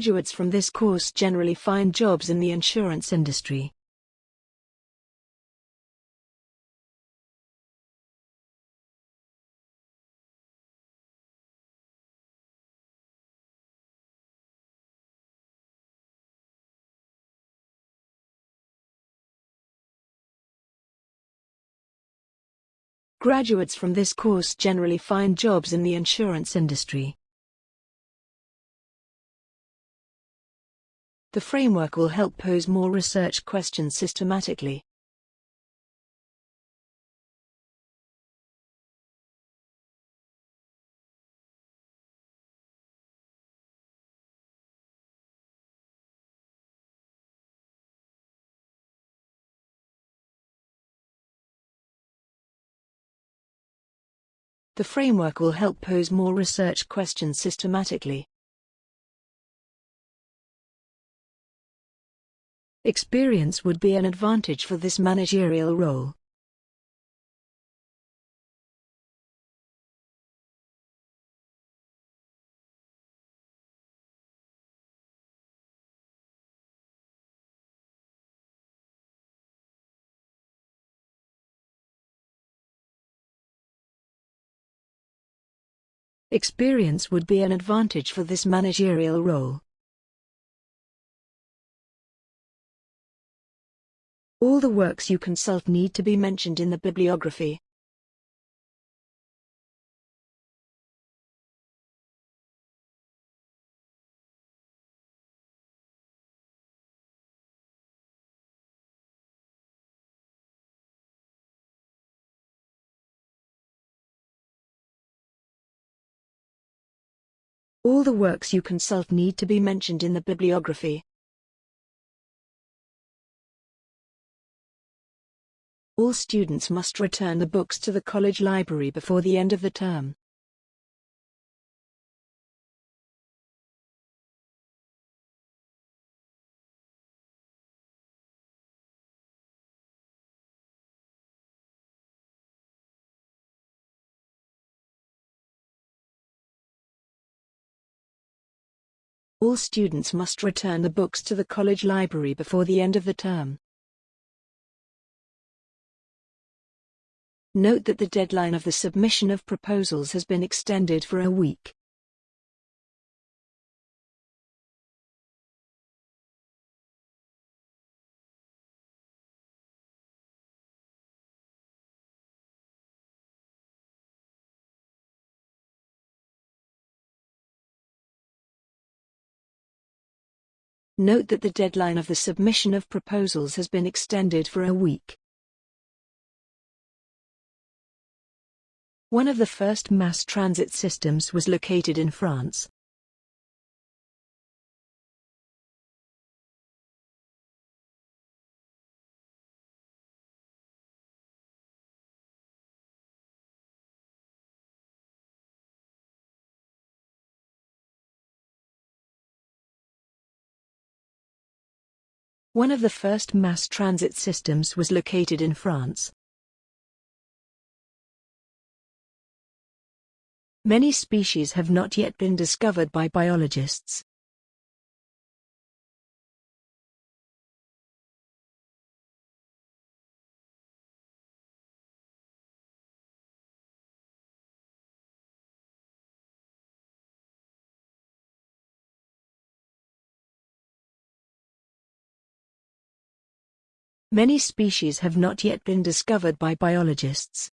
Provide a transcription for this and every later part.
Graduates from this course generally find jobs in the insurance industry. Graduates from this course generally find jobs in the insurance industry. The framework will help pose more research questions systematically. The framework will help pose more research questions systematically. Experience would be an advantage for this managerial role. Experience would be an advantage for this managerial role. All the works you consult need to be mentioned in the bibliography. All the works you consult need to be mentioned in the bibliography. All students must return the books to the college library before the end of the term. All students must return the books to the college library before the end of the term. Note that the deadline of the submission of proposals has been extended for a week. Note that the deadline of the submission of proposals has been extended for a week. One of the first mass transit systems was located in France. One of the first mass transit systems was located in France. Many species have not yet been discovered by biologists. Many species have not yet been discovered by biologists.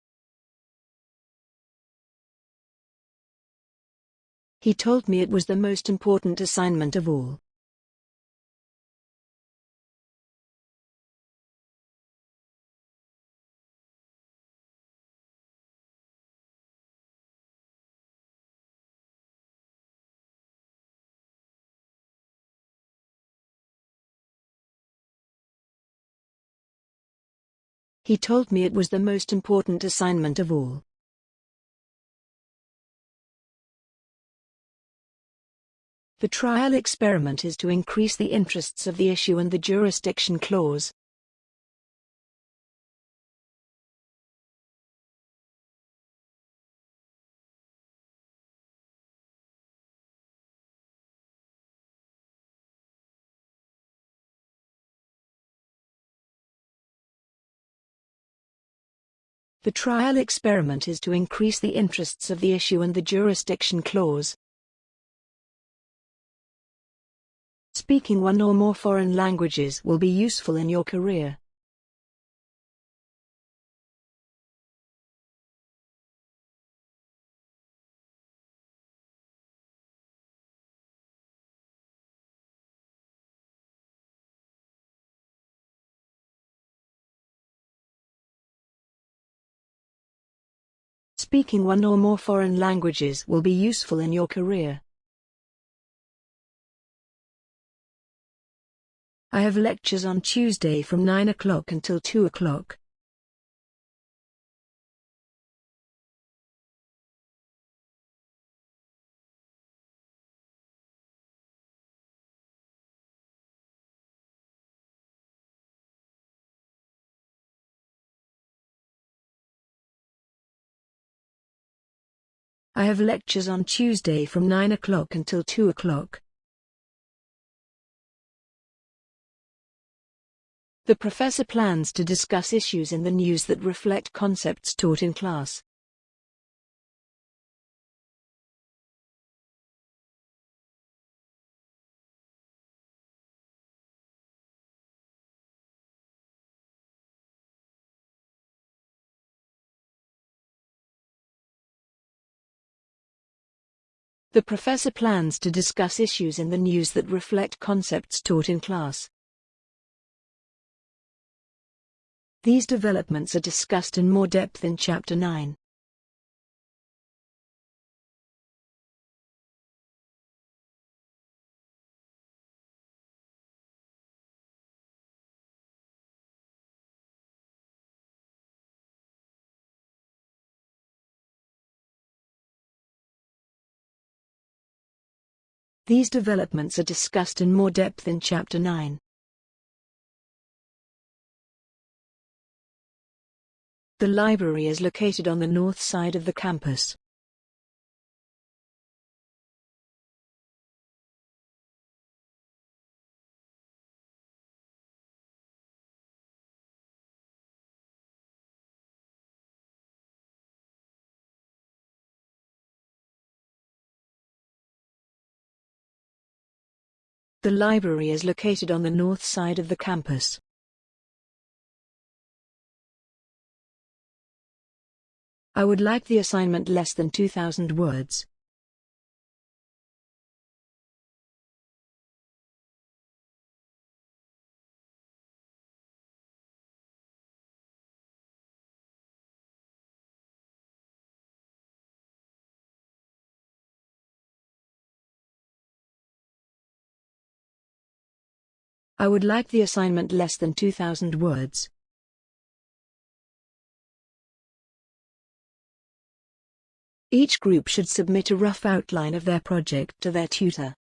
He told me it was the most important assignment of all. He told me it was the most important assignment of all. The trial experiment is to increase the interests of the issue and the jurisdiction clause. The trial experiment is to increase the interests of the issue and the jurisdiction clause. Speaking one or more foreign languages will be useful in your career. Speaking one or more foreign languages will be useful in your career. I have lectures on Tuesday from 9 o'clock until 2 o'clock. I have lectures on Tuesday from 9 o'clock until 2 o'clock. The professor plans to discuss issues in the news that reflect concepts taught in class. The professor plans to discuss issues in the news that reflect concepts taught in class. These developments are discussed in more depth in Chapter 9. These developments are discussed in more depth in Chapter 9. The library is located on the north side of the campus. The library is located on the north side of the campus. I would like the assignment less than 2000 words. I would like the assignment less than 2000 words. Each group should submit a rough outline of their project to their tutor.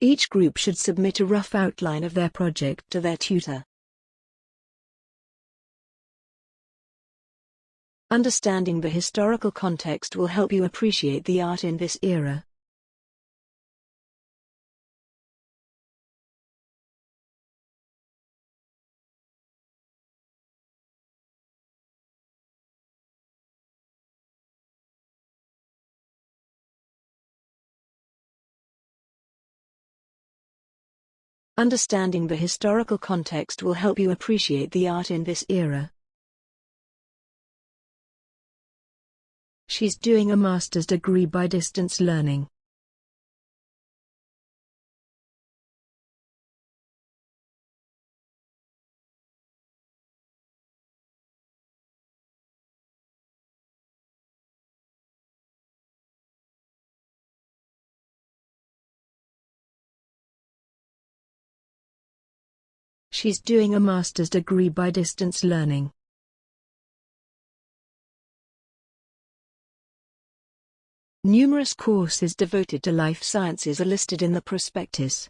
Each group should submit a rough outline of their project to their tutor. Understanding the historical context will help you appreciate the art in this era. Understanding the historical context will help you appreciate the art in this era. She's doing a master's degree by distance learning. She's doing a master's degree by distance learning. Numerous courses devoted to life sciences are listed in the prospectus.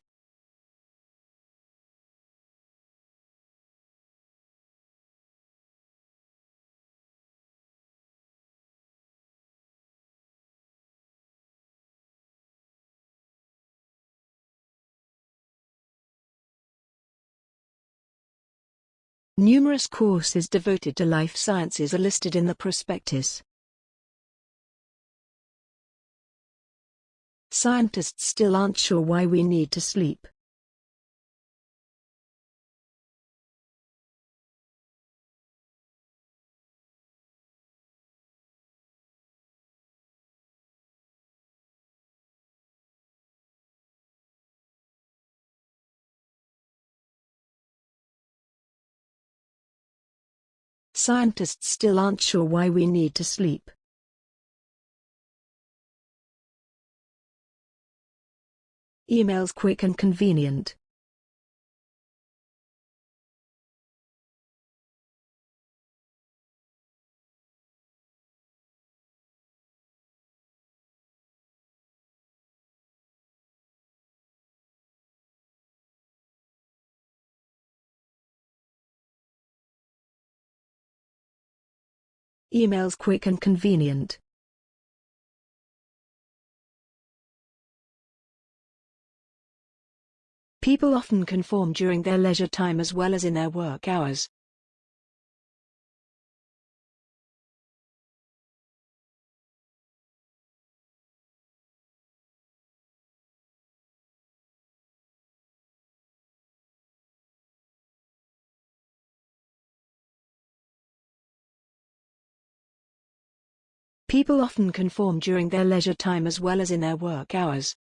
Numerous courses devoted to life sciences are listed in the prospectus. Scientists still aren't sure why we need to sleep. Scientists still aren't sure why we need to sleep. Emails quick and convenient. Emails quick and convenient. People often conform during their leisure time as well as in their work hours. People often conform during their leisure time as well as in their work hours.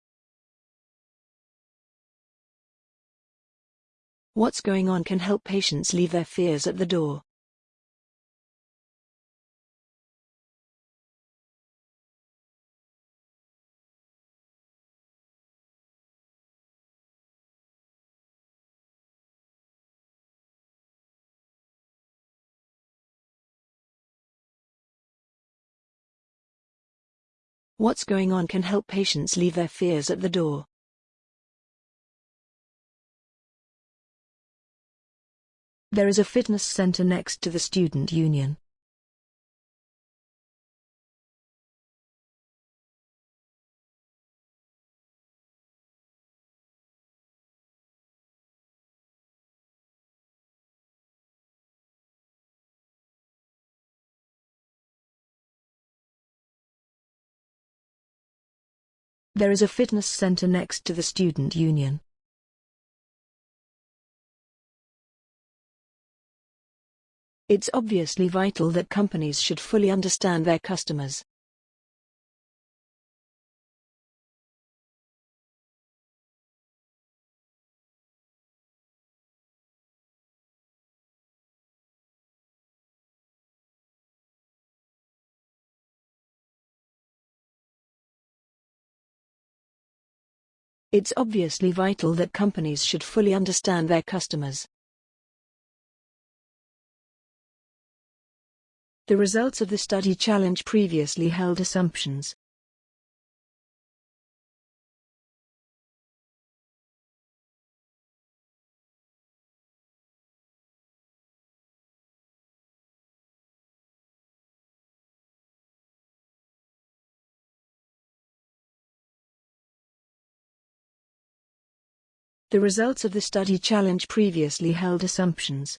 What's going on can help patients leave their fears at the door. What's going on can help patients leave their fears at the door. There is a fitness center next to the student union. There is a fitness center next to the student union. It's obviously vital that companies should fully understand their customers. It's obviously vital that companies should fully understand their customers. The results of the study challenge previously held assumptions. The results of the study challenge previously held assumptions.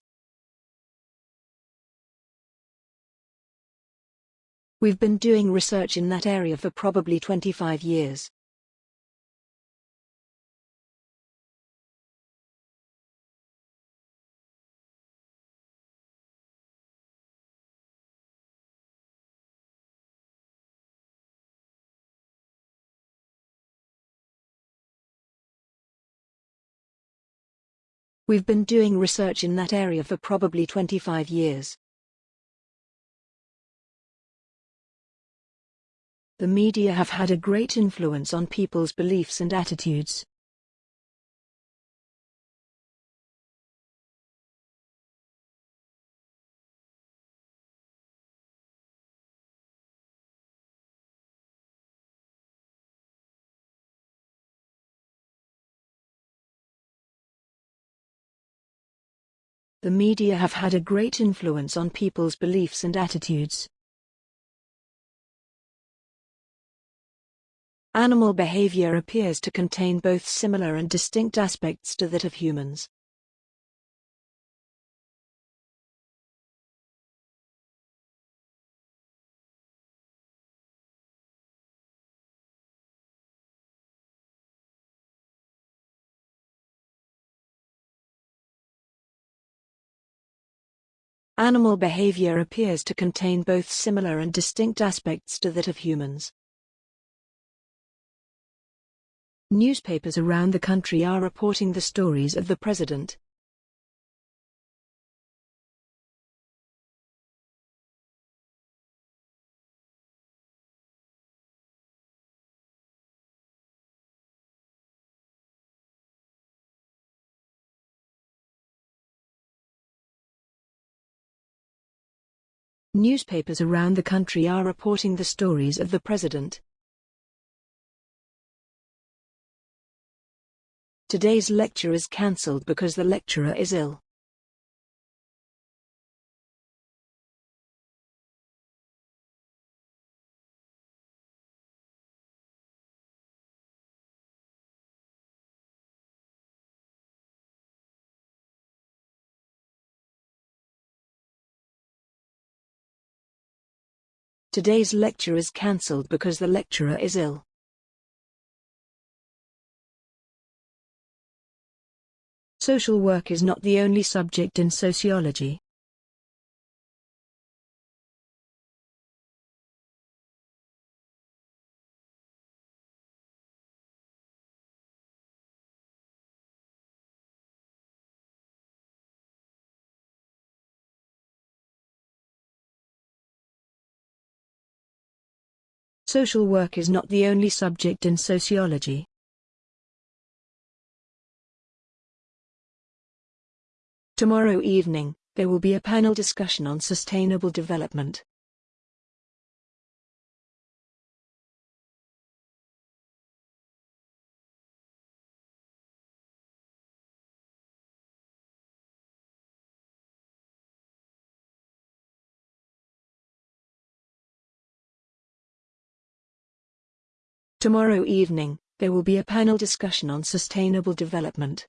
We've been doing research in that area for probably 25 years. We've been doing research in that area for probably 25 years. The media have had a great influence on people's beliefs and attitudes. The media have had a great influence on people's beliefs and attitudes. Animal behavior appears to contain both similar and distinct aspects to that of humans. Animal behavior appears to contain both similar and distinct aspects to that of humans. Newspapers around the country are reporting the stories of the president. Newspapers around the country are reporting the stories of the president. Today's lecture is cancelled because the lecturer is ill. Today's lecture is cancelled because the lecturer is ill. Social work is not the only subject in sociology. Social work is not the only subject in sociology. Tomorrow evening, there will be a panel discussion on sustainable development. Tomorrow evening, there will be a panel discussion on sustainable development.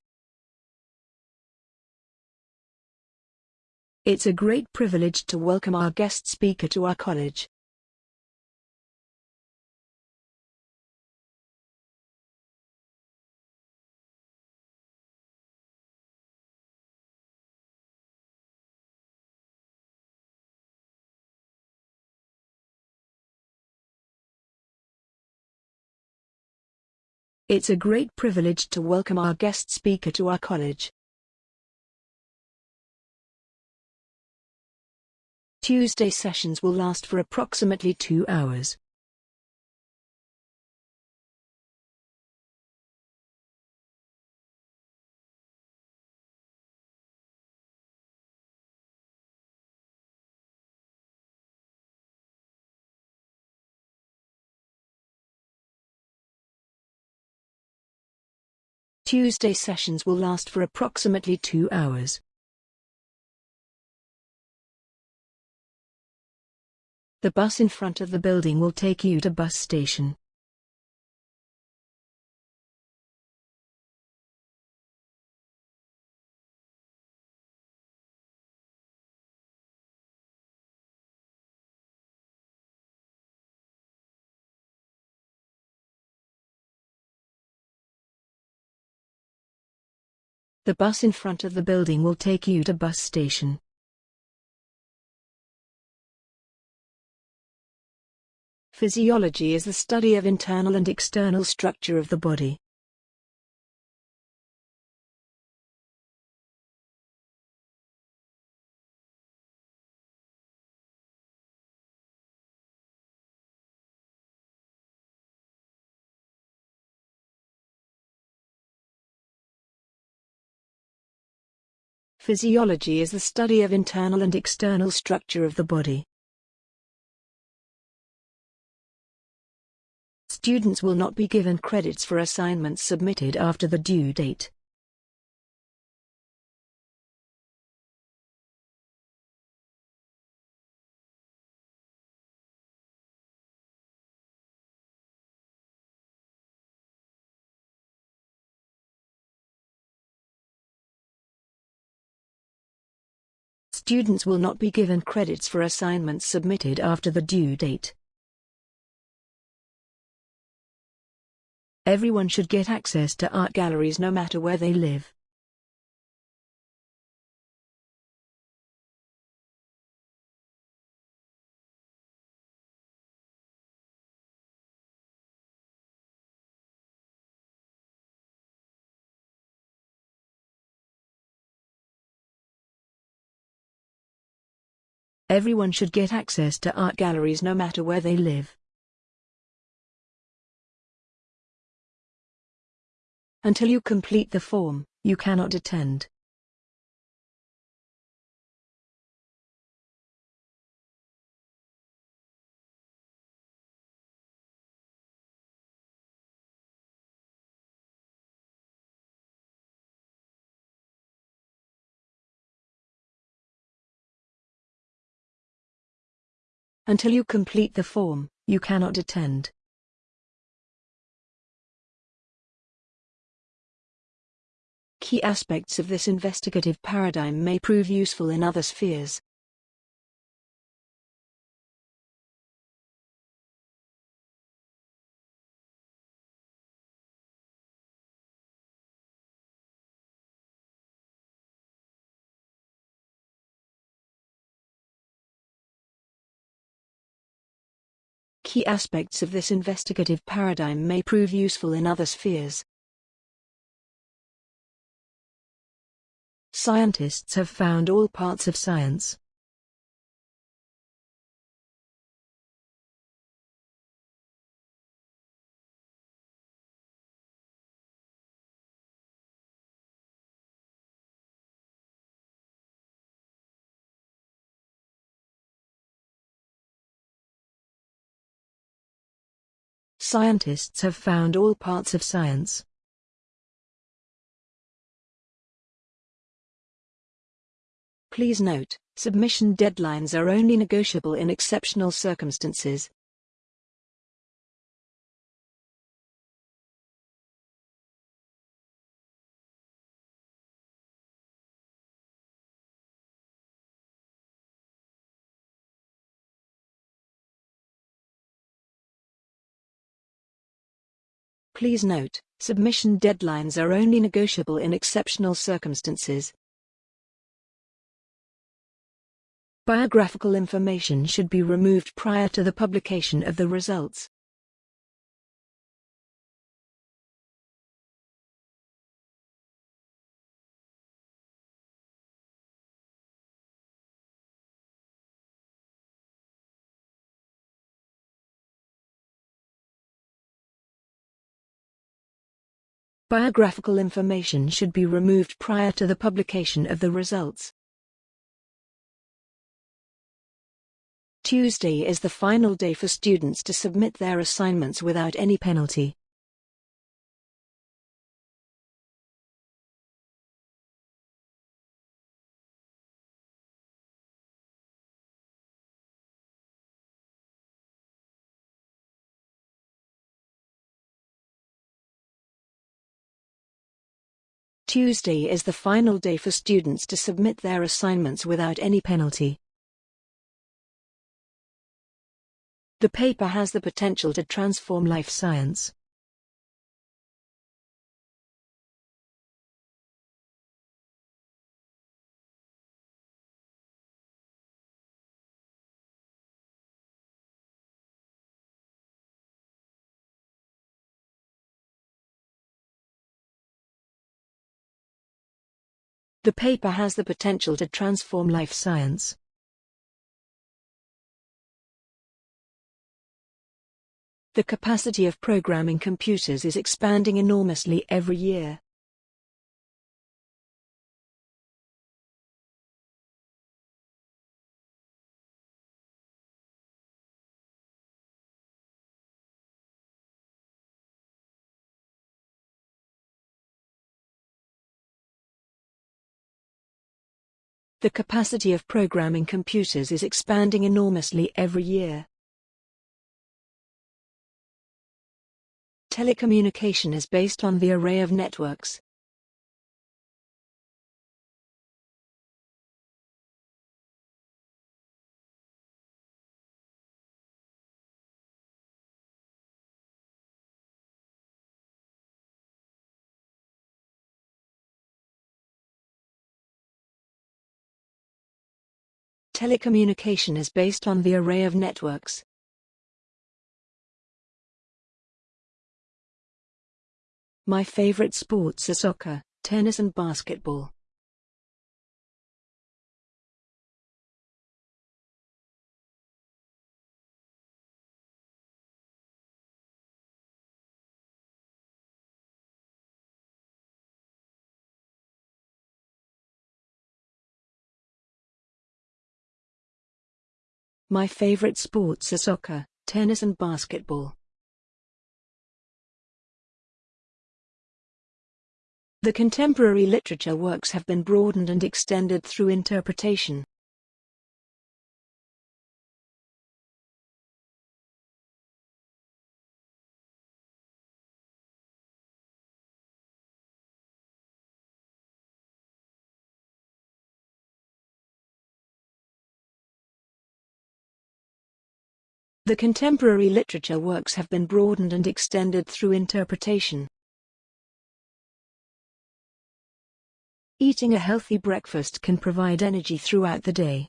It's a great privilege to welcome our guest speaker to our college. It's a great privilege to welcome our guest speaker to our college. Tuesday sessions will last for approximately two hours. Tuesday sessions will last for approximately two hours. The bus in front of the building will take you to bus station. The bus in front of the building will take you to bus station. Physiology is the study of internal and external structure of the body. Physiology is the study of internal and external structure of the body. Students will not be given credits for assignments submitted after the due date. Students will not be given credits for assignments submitted after the due date. Everyone should get access to art galleries no matter where they live. Everyone should get access to art galleries no matter where they live. Until you complete the form, you cannot attend. Until you complete the form, you cannot attend. Key aspects of this investigative paradigm may prove useful in other spheres. Key aspects of this investigative paradigm may prove useful in other spheres. Scientists have found all parts of science. Scientists have found all parts of science. Please note, submission deadlines are only negotiable in exceptional circumstances. Please note, submission deadlines are only negotiable in exceptional circumstances. Biographical information should be removed prior to the publication of the results. Biographical information should be removed prior to the publication of the results. Tuesday is the final day for students to submit their assignments without any penalty. Tuesday is the final day for students to submit their assignments without any penalty. The paper has the potential to transform life science. The paper has the potential to transform life science. The capacity of programming computers is expanding enormously every year. The capacity of programming computers is expanding enormously every year. Telecommunication is based on the array of networks. Telecommunication is based on the array of networks. My favorite sports are soccer, tennis and basketball. My favorite sports are soccer, tennis and basketball. The contemporary literature works have been broadened and extended through interpretation. The contemporary literature works have been broadened and extended through interpretation. Eating a healthy breakfast can provide energy throughout the day.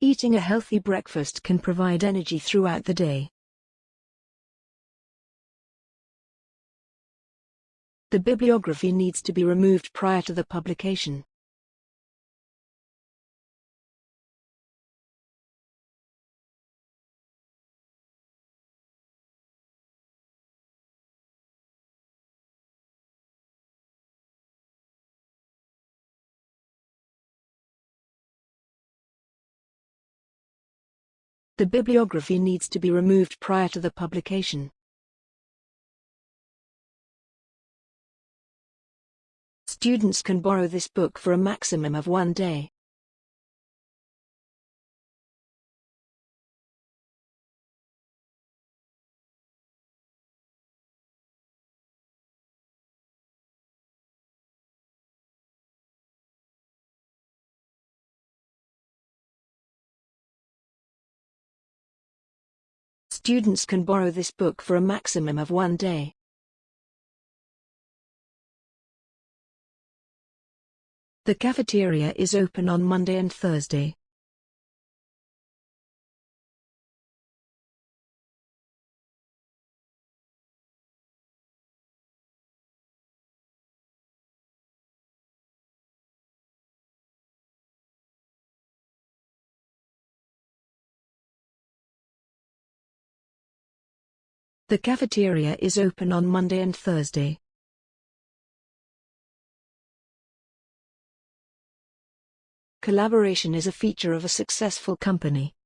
Eating a healthy breakfast can provide energy throughout the day. The bibliography needs to be removed prior to the publication. The bibliography needs to be removed prior to the publication. Students can borrow this book for a maximum of one day. Students can borrow this book for a maximum of one day. The cafeteria is open on Monday and Thursday. The cafeteria is open on Monday and Thursday. Collaboration is a feature of a successful company.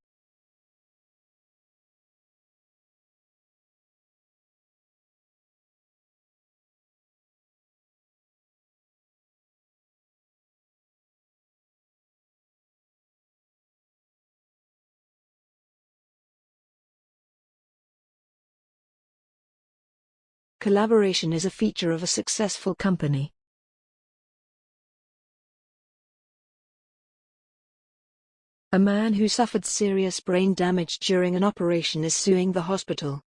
Collaboration is a feature of a successful company. A man who suffered serious brain damage during an operation is suing the hospital.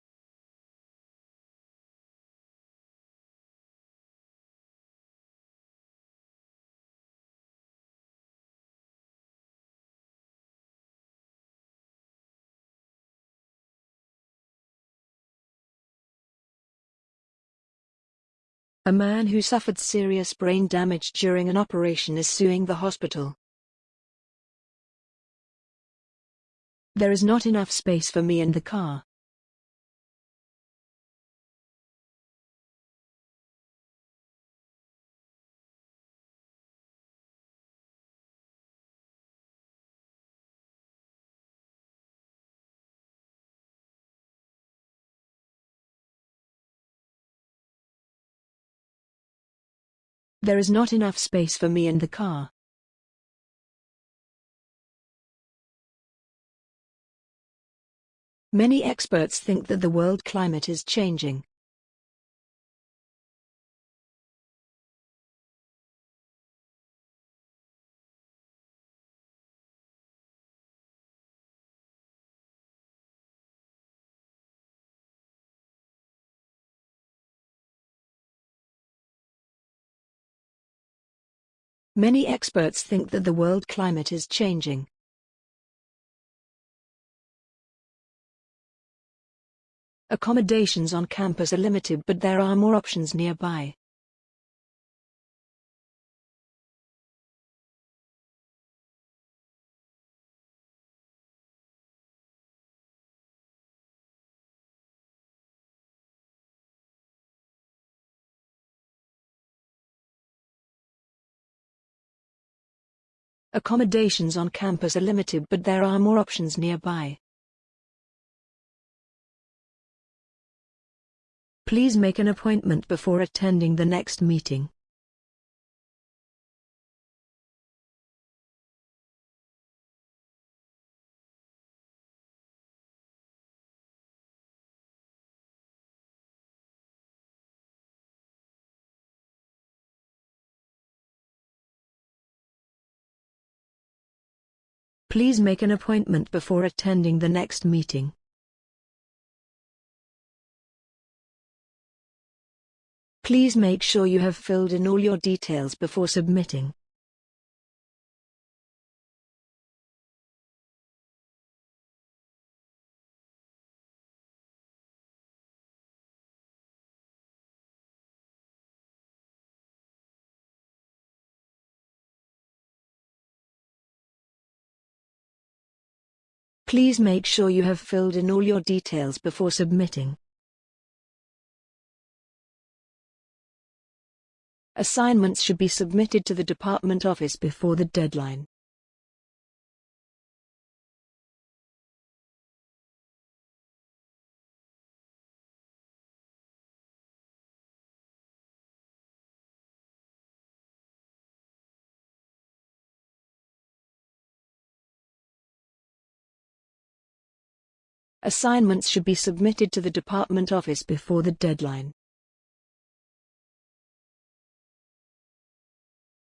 A man who suffered serious brain damage during an operation is suing the hospital. There is not enough space for me in the car. There is not enough space for me in the car. Many experts think that the world climate is changing. Many experts think that the world climate is changing. Accommodations on campus are limited but there are more options nearby. Accommodations on campus are limited but there are more options nearby. Please make an appointment before attending the next meeting. Please make an appointment before attending the next meeting. Please make sure you have filled in all your details before submitting. Please make sure you have filled in all your details before submitting. Assignments should be submitted to the department office before the deadline. Assignments should be submitted to the department office before the deadline.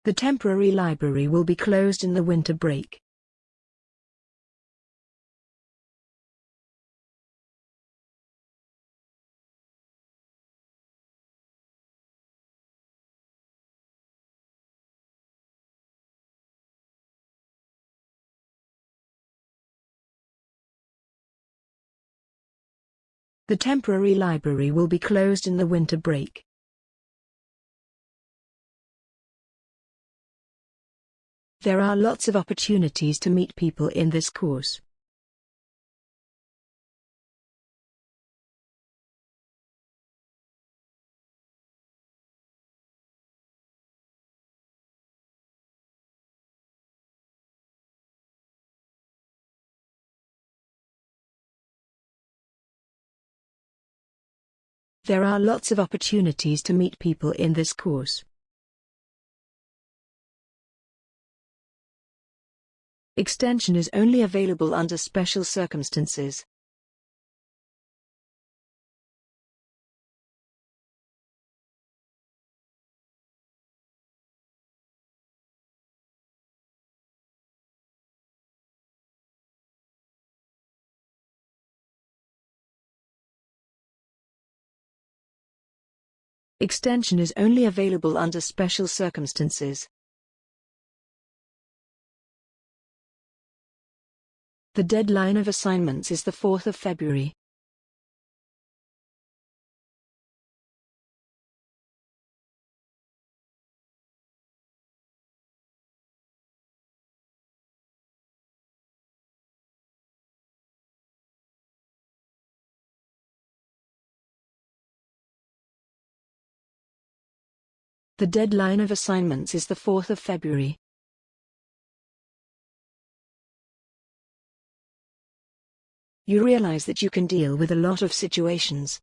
The temporary library will be closed in the winter break. The temporary library will be closed in the winter break. There are lots of opportunities to meet people in this course. There are lots of opportunities to meet people in this course. Extension is only available under special circumstances. Extension is only available under special circumstances. The deadline of assignments is the 4th of February. The deadline of assignments is the 4th of February. You realize that you can deal with a lot of situations.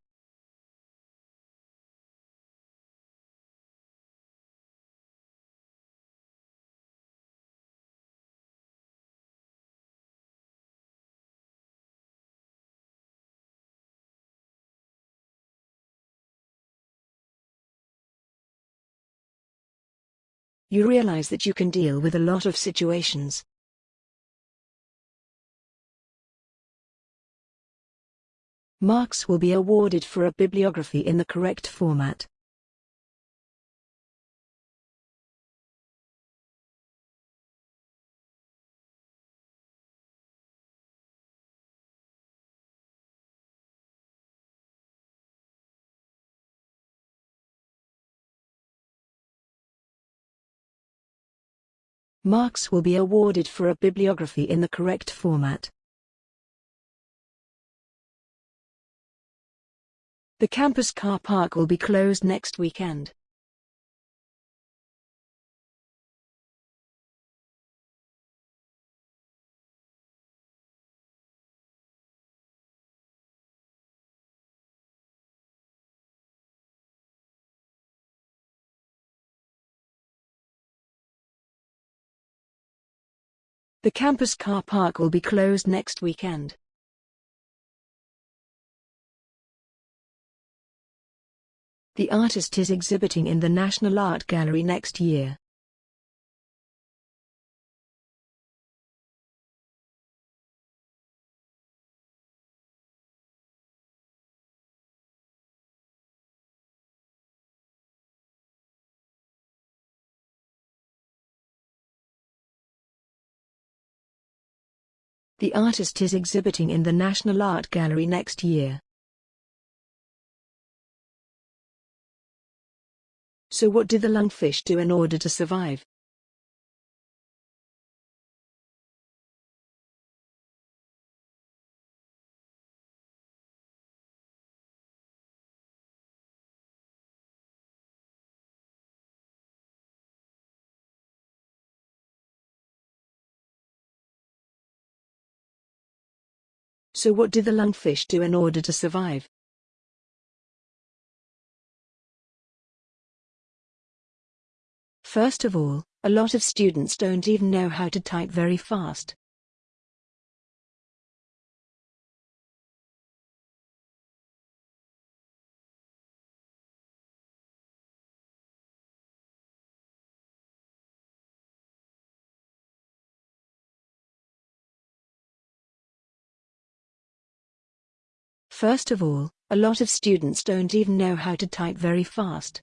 You realize that you can deal with a lot of situations. Marks will be awarded for a bibliography in the correct format. Marks will be awarded for a bibliography in the correct format. The campus car park will be closed next weekend. The campus car park will be closed next weekend. The artist is exhibiting in the National Art Gallery next year. The artist is exhibiting in the National Art Gallery next year. So what did the lungfish do in order to survive? So what did the lungfish do in order to survive? First of all, a lot of students don't even know how to type very fast. First of all, a lot of students don't even know how to type very fast.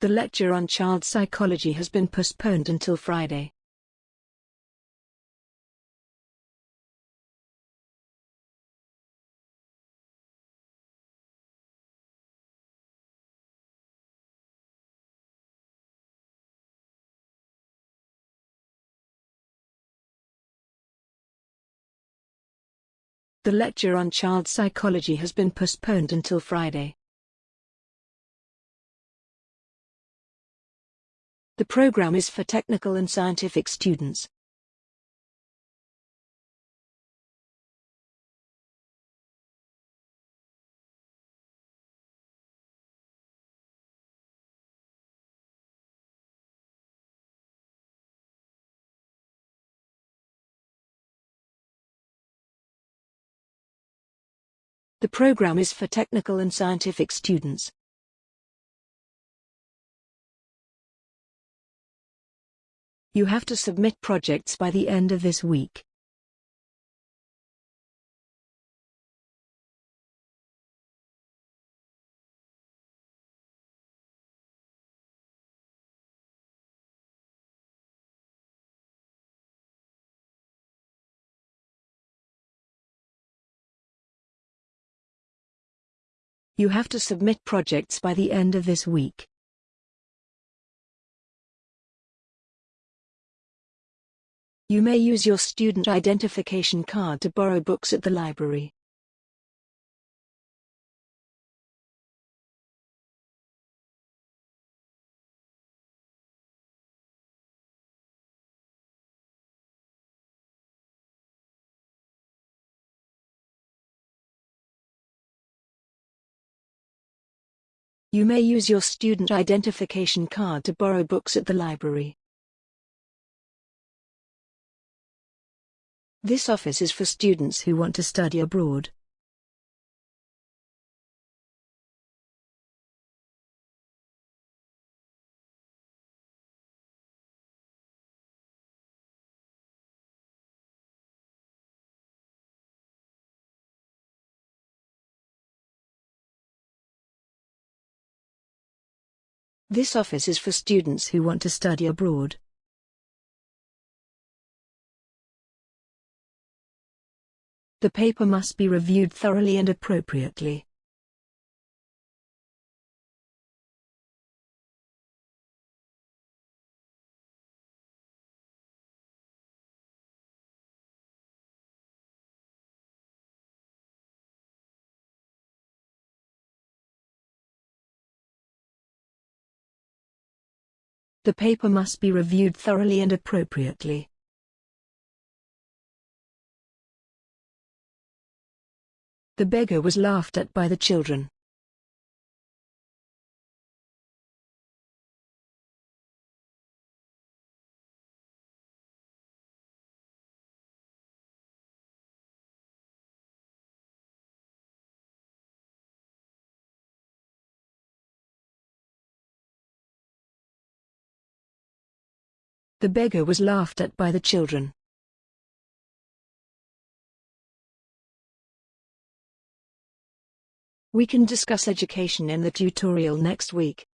The lecture on child psychology has been postponed until Friday. The lecture on child psychology has been postponed until Friday. The program is for technical and scientific students. The program is for technical and scientific students. You have to submit projects by the end of this week. You have to submit projects by the end of this week. You may use your student identification card to borrow books at the library. You may use your student identification card to borrow books at the library. This office is for students who want to study abroad. This office is for students who want to study abroad. The paper must be reviewed thoroughly and appropriately. The paper must be reviewed thoroughly and appropriately. The beggar was laughed at by the children. The beggar was laughed at by the children. We can discuss education in the tutorial next week.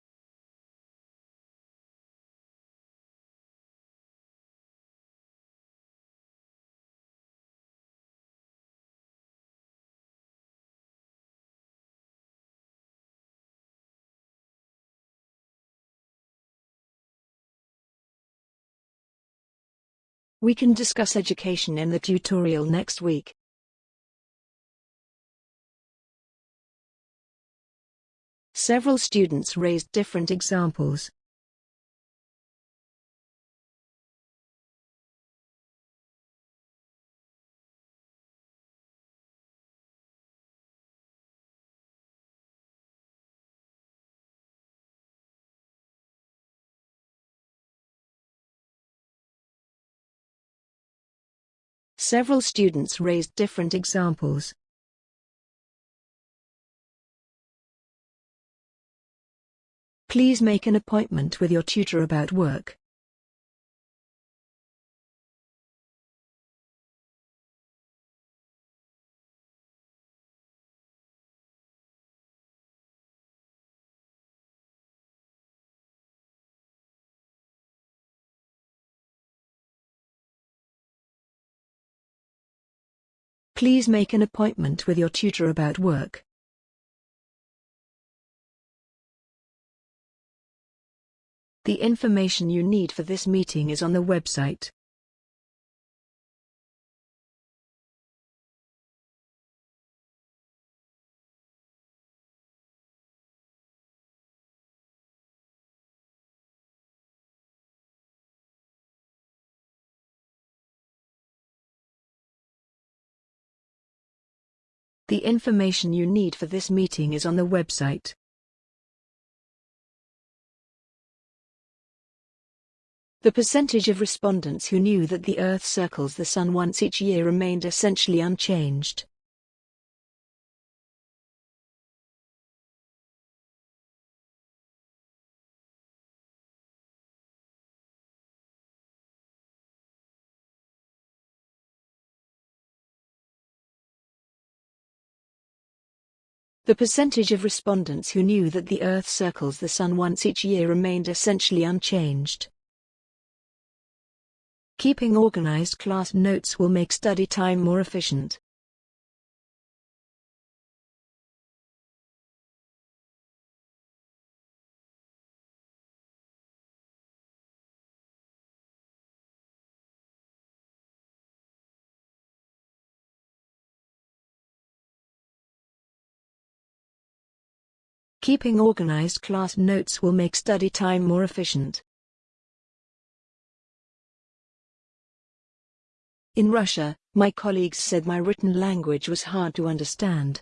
We can discuss education in the tutorial next week. Several students raised different examples. Several students raised different examples. Please make an appointment with your tutor about work. Please make an appointment with your tutor about work. The information you need for this meeting is on the website. The information you need for this meeting is on the website. The percentage of respondents who knew that the Earth circles the Sun once each year remained essentially unchanged. The percentage of respondents who knew that the Earth circles the Sun once each year remained essentially unchanged. Keeping organized class notes will make study time more efficient. Keeping organized class notes will make study time more efficient. In Russia, my colleagues said my written language was hard to understand.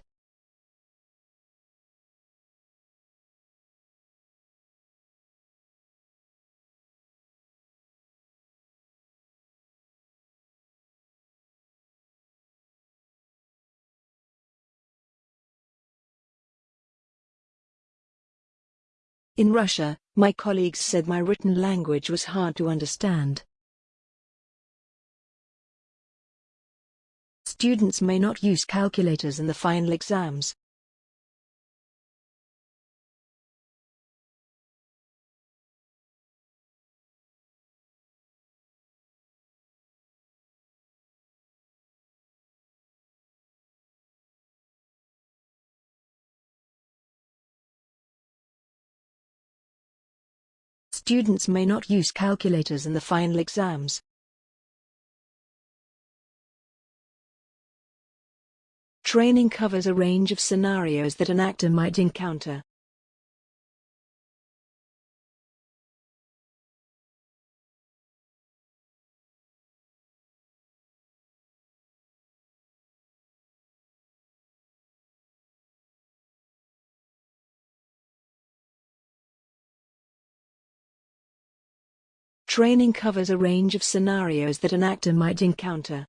In Russia, my colleagues said my written language was hard to understand. Students may not use calculators in the final exams. Students may not use calculators in the final exams. Training covers a range of scenarios that an actor might encounter. Training covers a range of scenarios that an actor might encounter.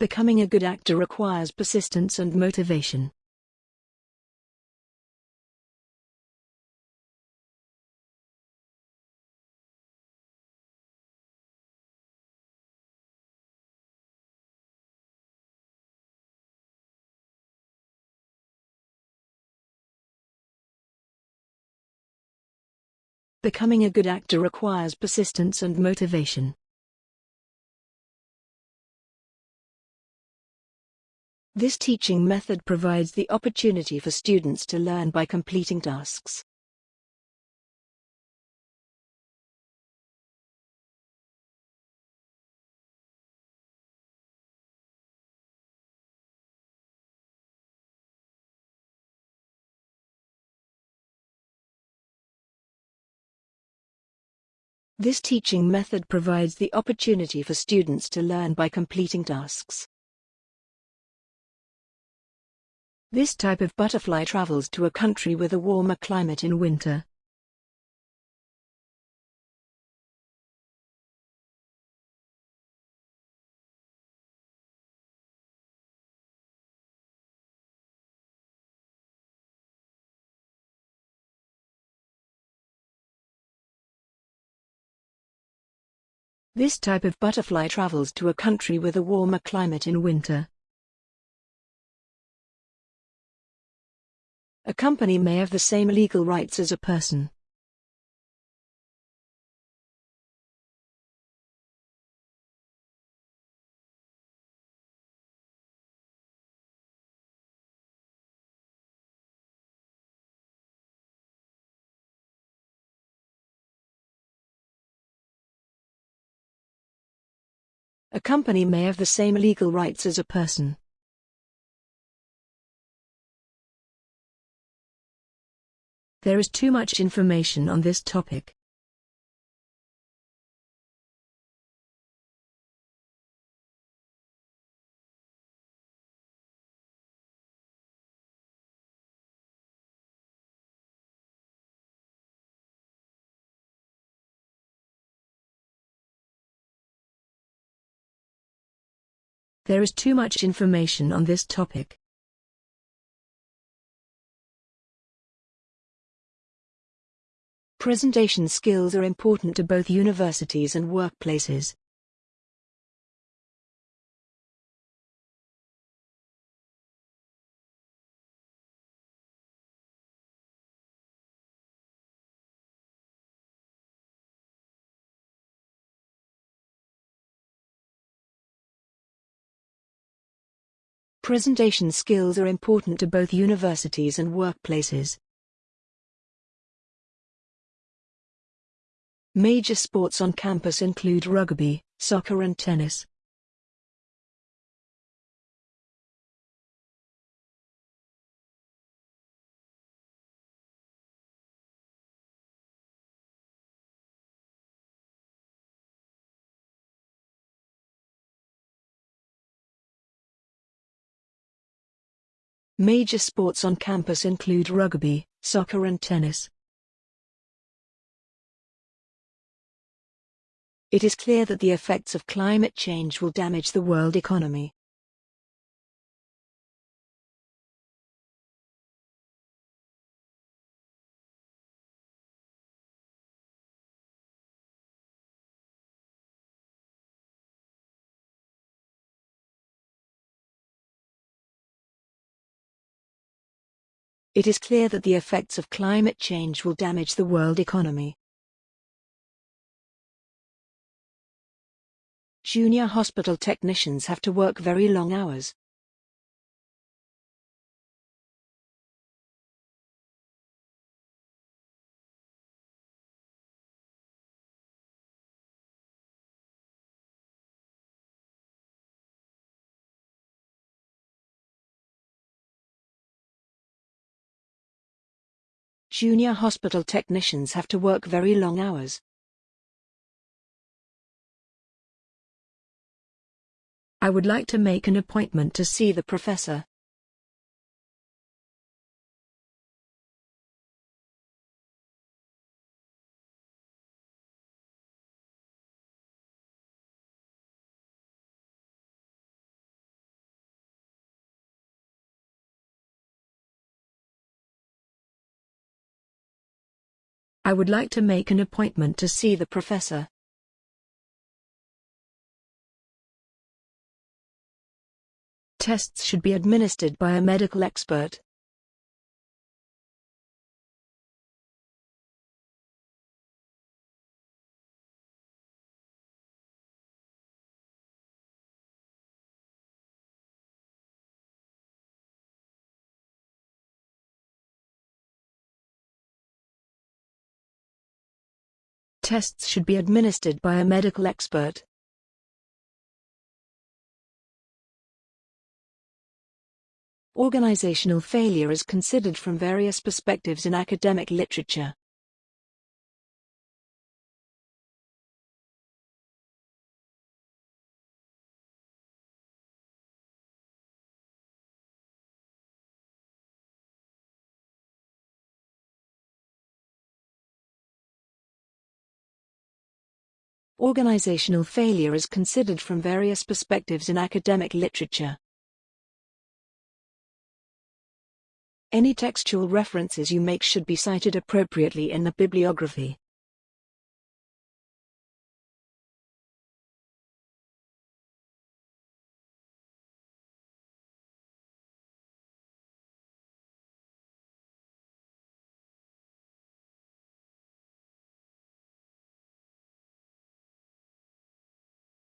Becoming a good actor requires persistence and motivation. Becoming a good actor requires persistence and motivation. This teaching method provides the opportunity for students to learn by completing tasks. This teaching method provides the opportunity for students to learn by completing tasks. This type of butterfly travels to a country with a warmer climate in winter. This type of butterfly travels to a country with a warmer climate in winter. A company may have the same legal rights as a person. A company may have the same legal rights as a person. There is too much information on this topic. There is too much information on this topic. Presentation skills are important to both universities and workplaces. Presentation skills are important to both universities and workplaces. Major sports on campus include rugby, soccer and tennis. Major sports on campus include rugby, soccer and tennis. It is clear that the effects of climate change will damage the world economy. It is clear that the effects of climate change will damage the world economy. Junior hospital technicians have to work very long hours. Junior hospital technicians have to work very long hours. I would like to make an appointment to see the professor. I would like to make an appointment to see the professor. Tests should be administered by a medical expert. Tests should be administered by a medical expert. Organizational failure is considered from various perspectives in academic literature. Organizational failure is considered from various perspectives in academic literature. Any textual references you make should be cited appropriately in the bibliography.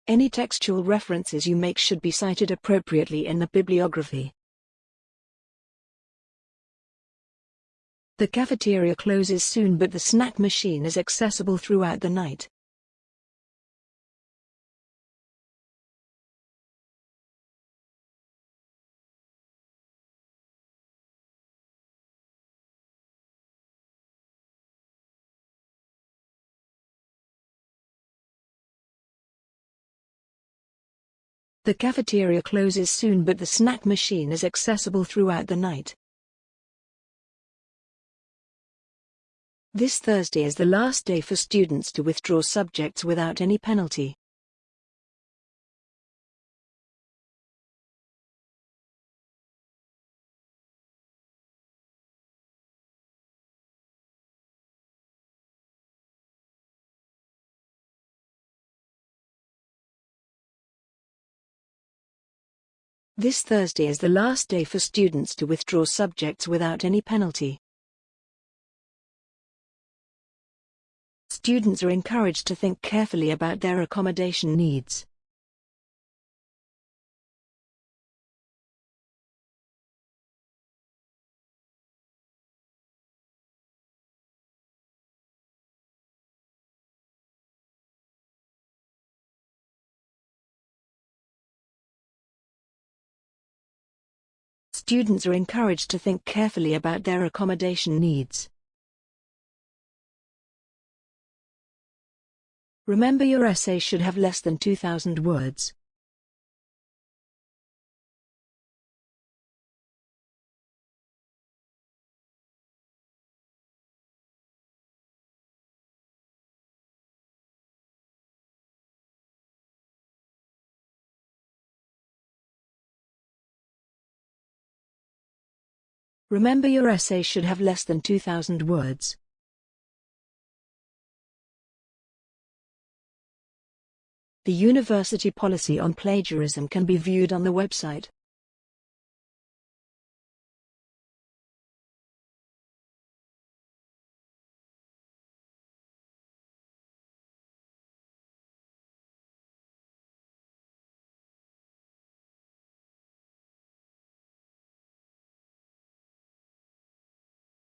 Any textual references you make should be cited appropriately in the bibliography. The cafeteria closes soon but the snack machine is accessible throughout the night. The cafeteria closes soon but the snack machine is accessible throughout the night. This Thursday is the last day for students to withdraw subjects without any penalty. This Thursday is the last day for students to withdraw subjects without any penalty. Students are encouraged to think carefully about their accommodation needs. Students are encouraged to think carefully about their accommodation needs. Remember your essay should have less than 2,000 words. Remember your essay should have less than 2,000 words. The university policy on plagiarism can be viewed on the website.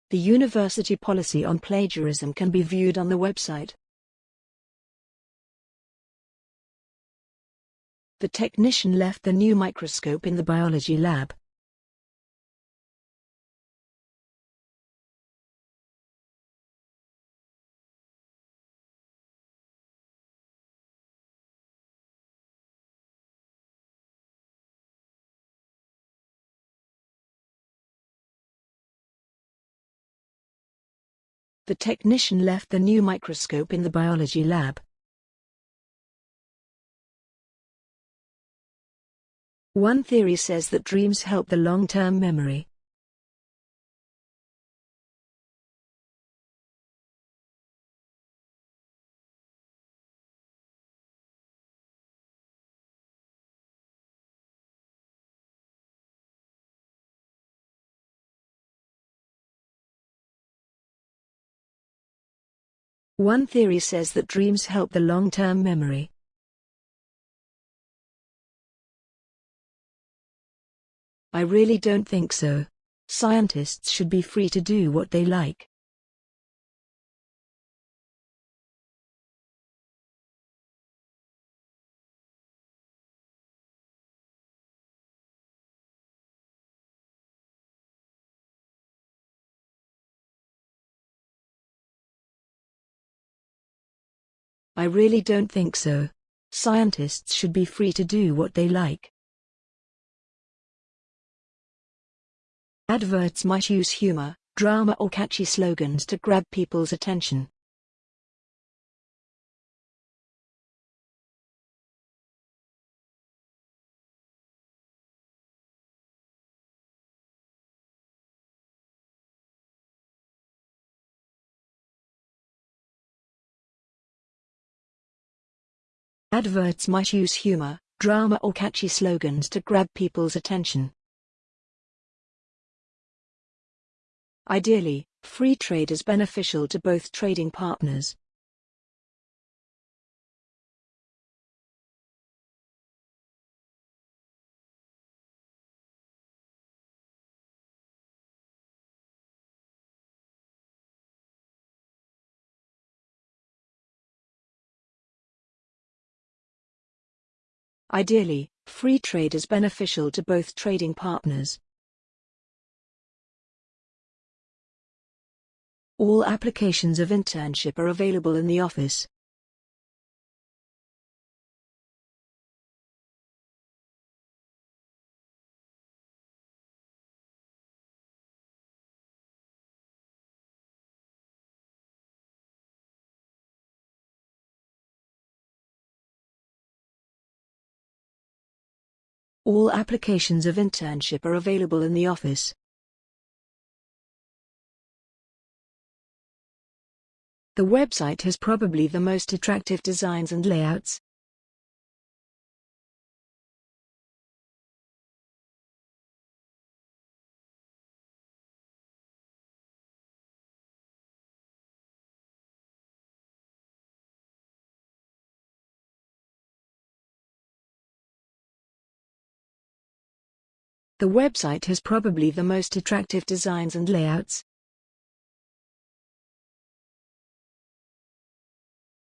The university policy on plagiarism can be viewed on the website. The technician left the new microscope in the biology lab. The technician left the new microscope in the biology lab. One theory says that dreams help the long-term memory. One theory says that dreams help the long-term memory. I really don't think so. Scientists should be free to do what they like. I really don't think so. Scientists should be free to do what they like. Adverts might use humor, drama or catchy slogans to grab people's attention. Adverts might use humor, drama or catchy slogans to grab people's attention. Ideally, free trade is beneficial to both trading partners. Ideally, free trade is beneficial to both trading partners. All applications of internship are available in the office. All applications of internship are available in the office. The website has probably the most attractive designs and layouts. The website has probably the most attractive designs and layouts.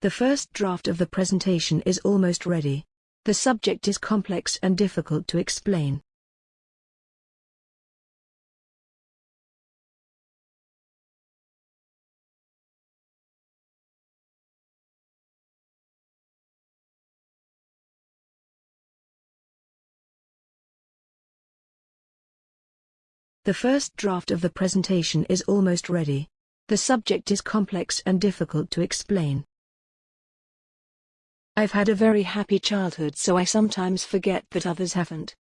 The first draft of the presentation is almost ready. The subject is complex and difficult to explain. The first draft of the presentation is almost ready. The subject is complex and difficult to explain. I've had a very happy childhood so I sometimes forget that others haven't.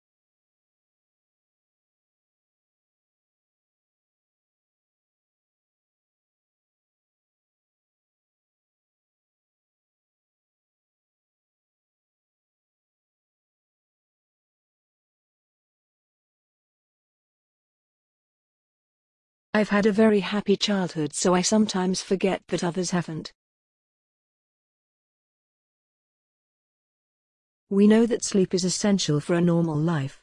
I've had a very happy childhood so I sometimes forget that others haven't. We know that sleep is essential for a normal life.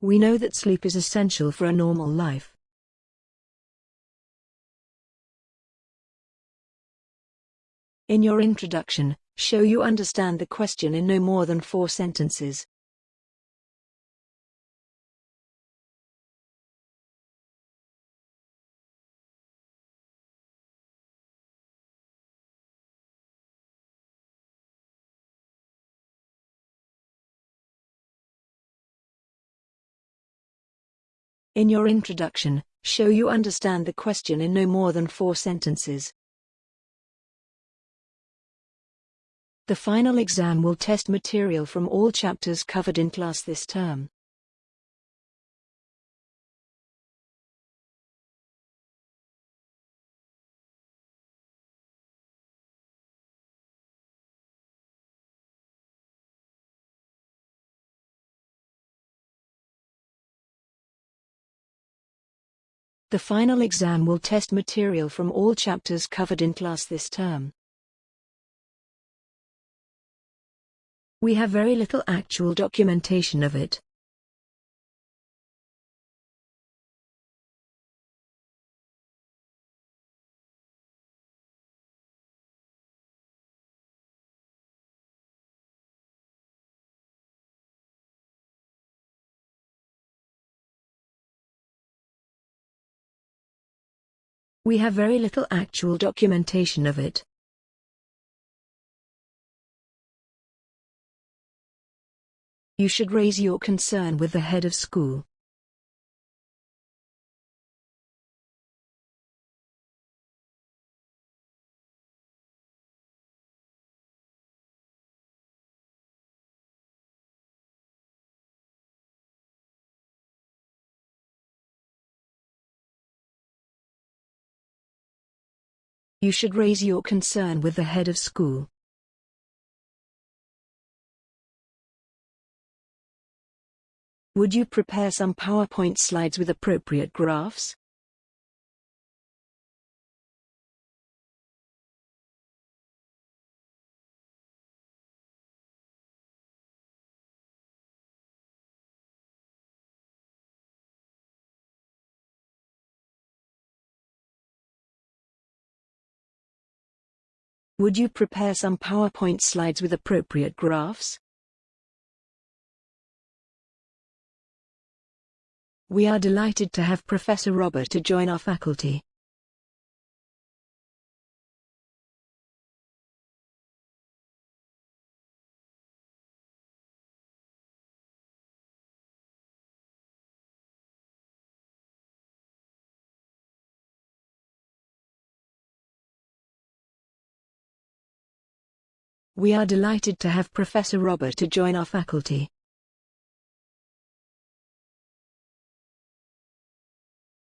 We know that sleep is essential for a normal life. In your introduction, show you understand the question in no more than four sentences. In your introduction, show you understand the question in no more than four sentences. The final exam will test material from all chapters covered in class this term. The final exam will test material from all chapters covered in class this term. We have very little actual documentation of it. We have very little actual documentation of it. You should raise your concern with the head of school. You should raise your concern with the head of school. Would you prepare some PowerPoint slides with appropriate graphs? Would you prepare some PowerPoint slides with appropriate graphs? We are delighted to have Professor Robert to join our faculty. We are delighted to have Professor Robert to join our faculty.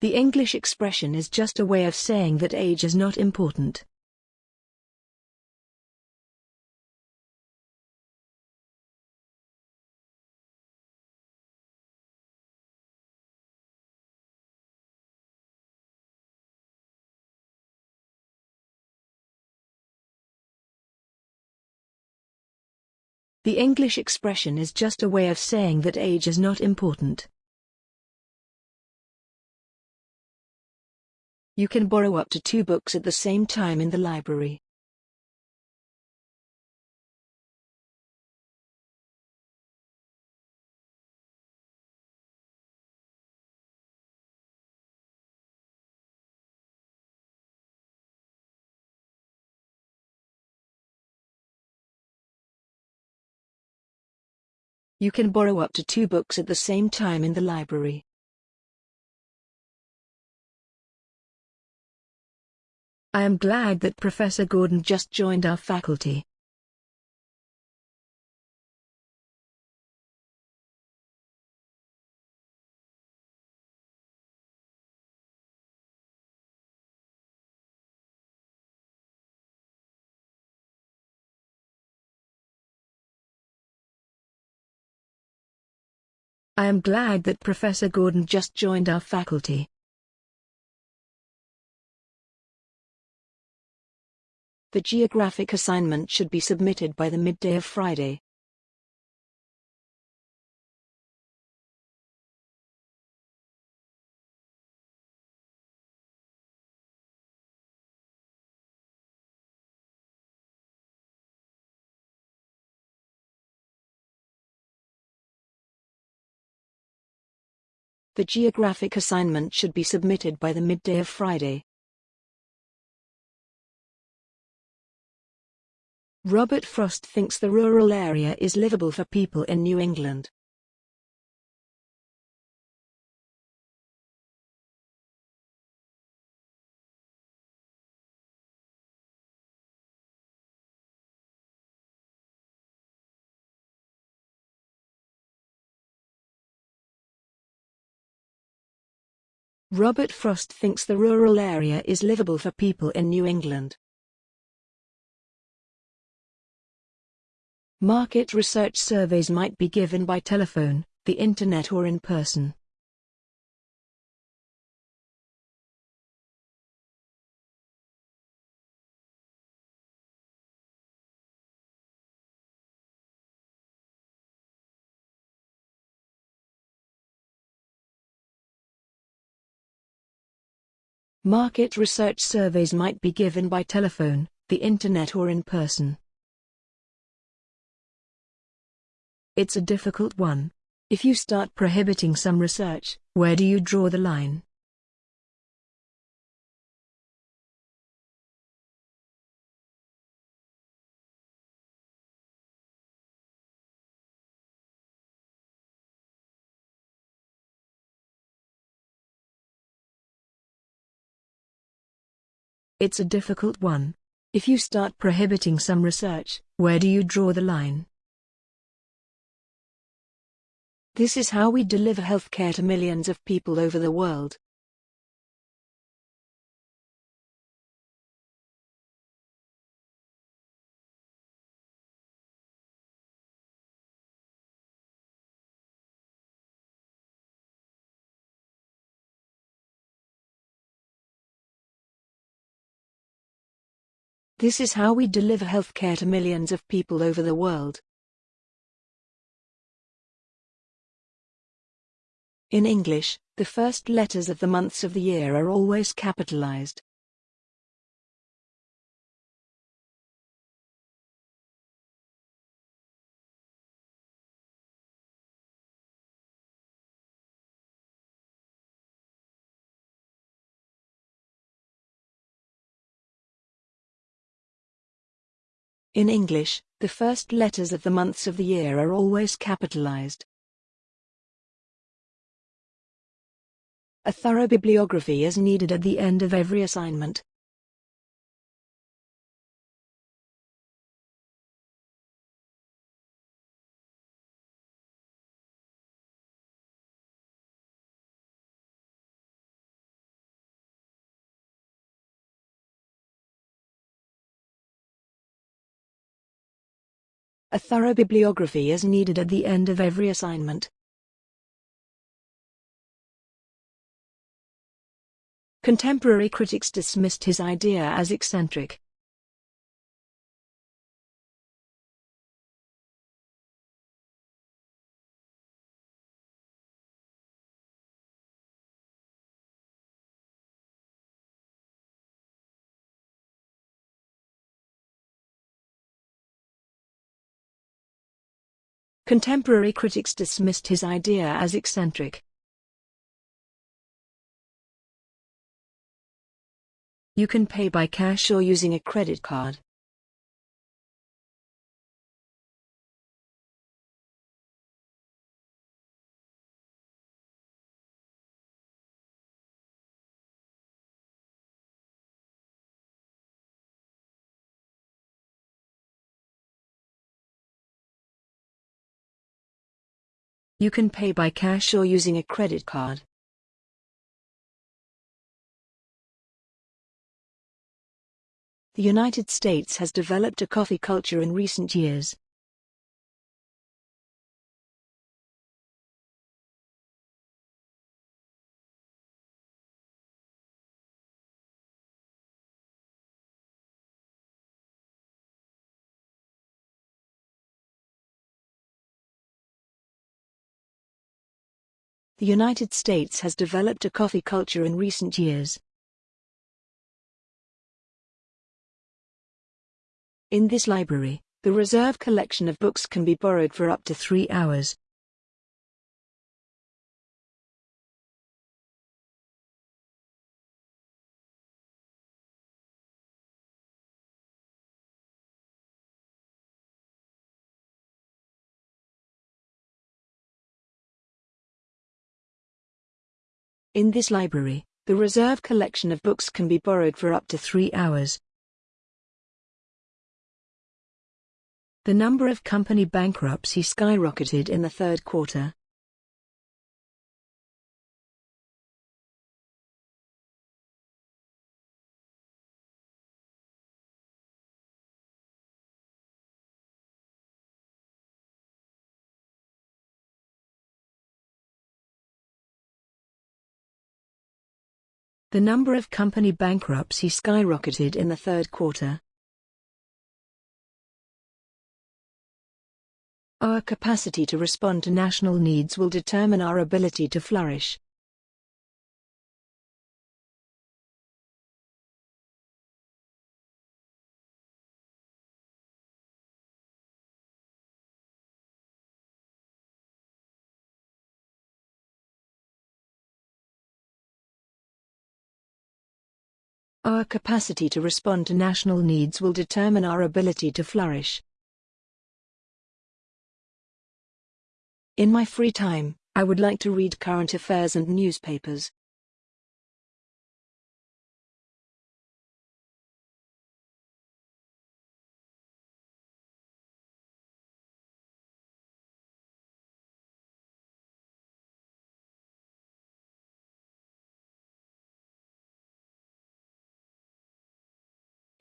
The English expression is just a way of saying that age is not important. The English expression is just a way of saying that age is not important. You can borrow up to two books at the same time in the library. You can borrow up to two books at the same time in the library. I am glad that Professor Gordon just joined our faculty. I am glad that Professor Gordon just joined our faculty. The geographic assignment should be submitted by the midday of Friday. The geographic assignment should be submitted by the midday of Friday. Robert Frost thinks the rural area is livable for people in New England. Robert Frost thinks the rural area is livable for people in New England. Market research surveys might be given by telephone, the internet or in person. Market research surveys might be given by telephone, the internet or in person. It's a difficult one. If you start prohibiting some research, where do you draw the line? It's a difficult one. If you start prohibiting some research, where do you draw the line? This is how we deliver healthcare to millions of people over the world. This is how we deliver healthcare to millions of people over the world. In English, the first letters of the months of the year are always capitalized. In English, the first letters of the months of the year are always capitalized. A thorough bibliography is needed at the end of every assignment. A thorough bibliography is needed at the end of every assignment. Contemporary critics dismissed his idea as eccentric. Contemporary critics dismissed his idea as eccentric. You can pay by cash or using a credit card. You can pay by cash or using a credit card. The United States has developed a coffee culture in recent years. The United States has developed a coffee culture in recent years. In this library, the reserve collection of books can be borrowed for up to three hours. In this library, the reserve collection of books can be borrowed for up to three hours. The number of company bankruptcy skyrocketed in the third quarter. The number of company bankruptcy skyrocketed in the third quarter. Our capacity to respond to national needs will determine our ability to flourish. Our capacity to respond to national needs will determine our ability to flourish. In my free time, I would like to read current affairs and newspapers.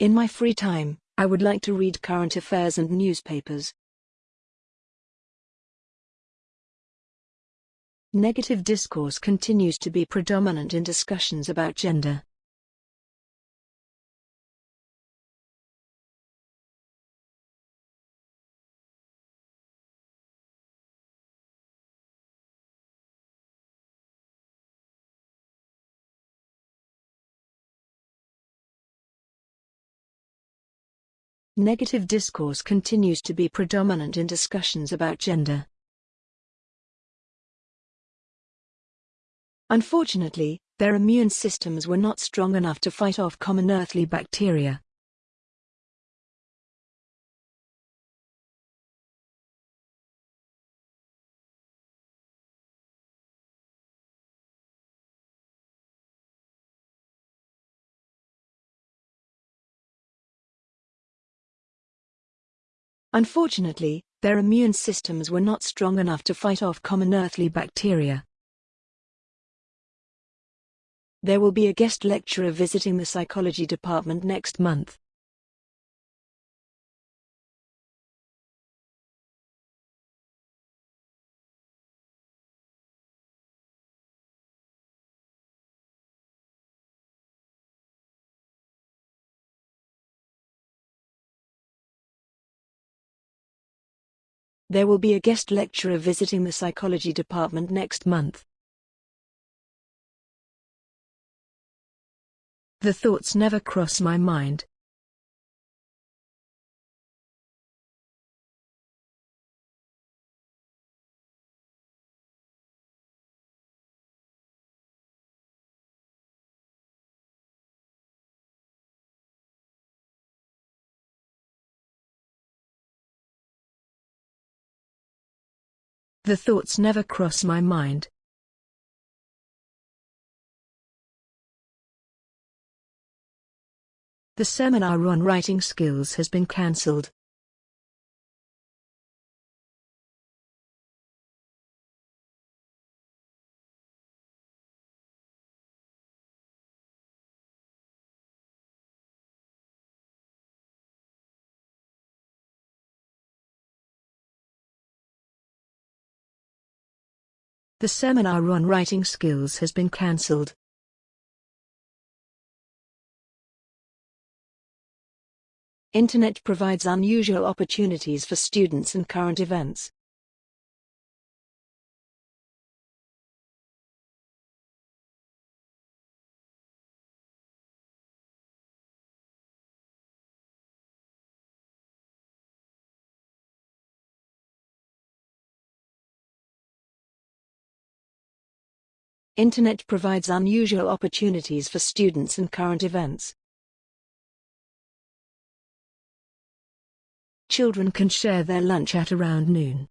In my free time, I would like to read current affairs and newspapers. Negative discourse continues to be predominant in discussions about gender. Negative discourse continues to be predominant in discussions about gender. Unfortunately, their immune systems were not strong enough to fight off common earthly bacteria. Unfortunately, their immune systems were not strong enough to fight off common earthly bacteria. There will be a guest lecturer visiting the psychology department next month. There will be a guest lecturer visiting the psychology department next month. The thoughts never cross my mind. The thoughts never cross my mind. The seminar on writing skills has been cancelled. The seminar on writing skills has been cancelled. Internet provides unusual opportunities for students and current events. Internet provides unusual opportunities for students and current events. Children can share their lunch at around noon.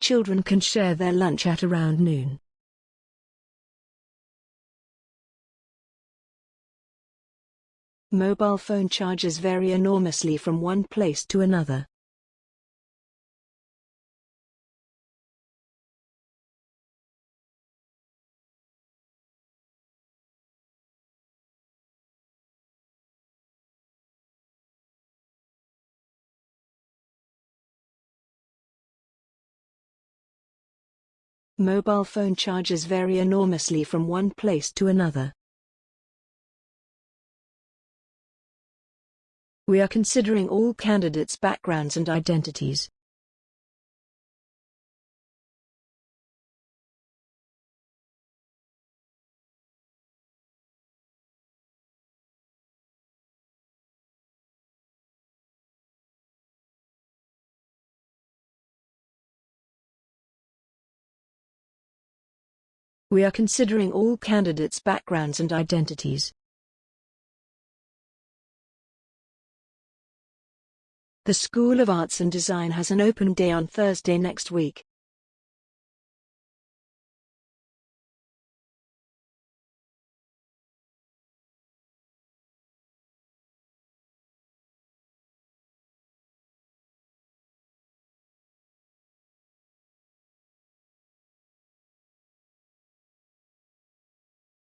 Children can share their lunch at around noon. Mobile phone charges vary enormously from one place to another. Mobile phone charges vary enormously from one place to another. We are considering all candidates' backgrounds and identities. We are considering all candidates' backgrounds and identities. The School of Arts and Design has an open day on Thursday next week.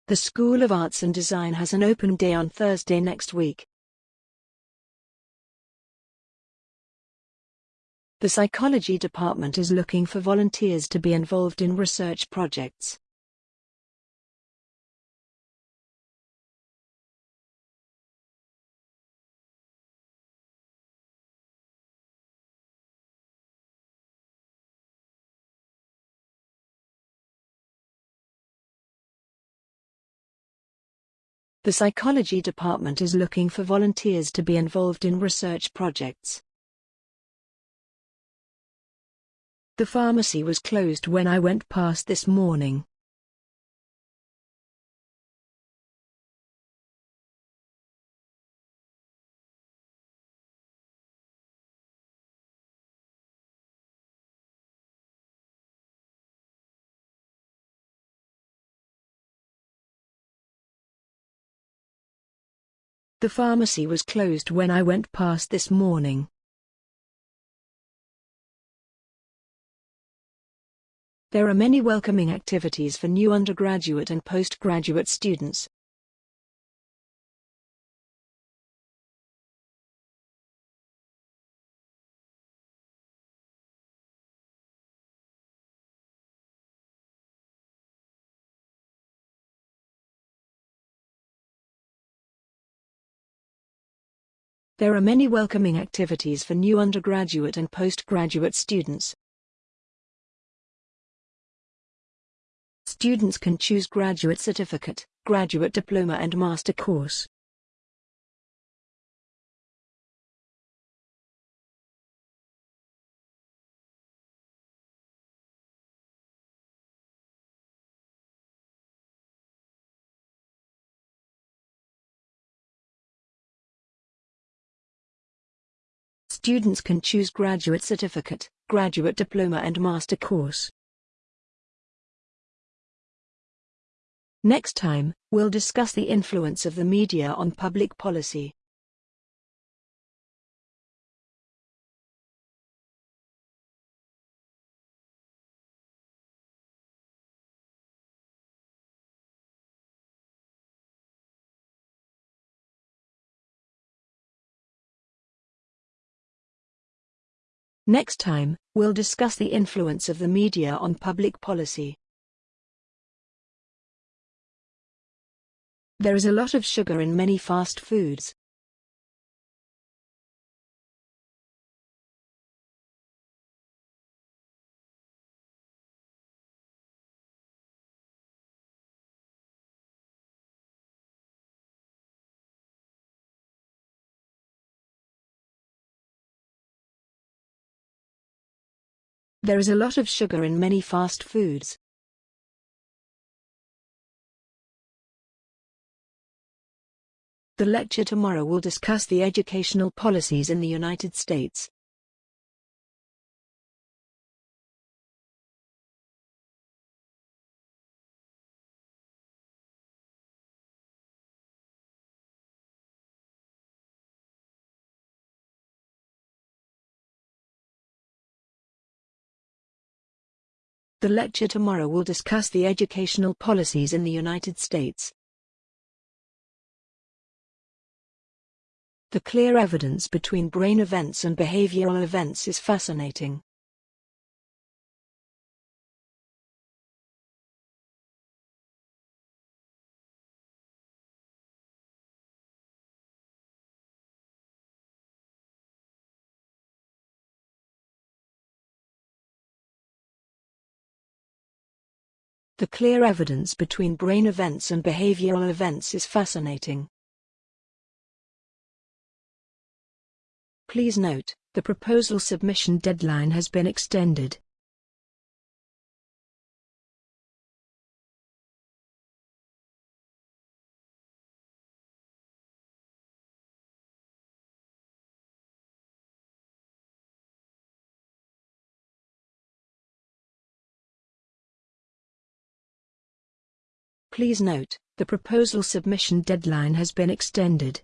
The School of Arts and Design has an open day on Thursday next week. The psychology department is looking for volunteers to be involved in research projects. The psychology department is looking for volunteers to be involved in research projects. The pharmacy was closed when I went past this morning. The pharmacy was closed when I went past this morning. There are many welcoming activities for new undergraduate and postgraduate students. There are many welcoming activities for new undergraduate and postgraduate students. Students can choose graduate certificate, graduate diploma and master course. Students can choose graduate certificate, graduate diploma and master course. Next time, we'll discuss the influence of the media on public policy. Next time, we'll discuss the influence of the media on public policy. There is a lot of sugar in many fast foods. There is a lot of sugar in many fast foods. The lecture tomorrow will discuss the educational policies in the United States. The lecture tomorrow will discuss the educational policies in the United States. The clear evidence between brain events and behavioral events is fascinating. The clear evidence between brain events and behavioral events is fascinating. Please note, the proposal submission deadline has been extended. Please note, the proposal submission deadline has been extended.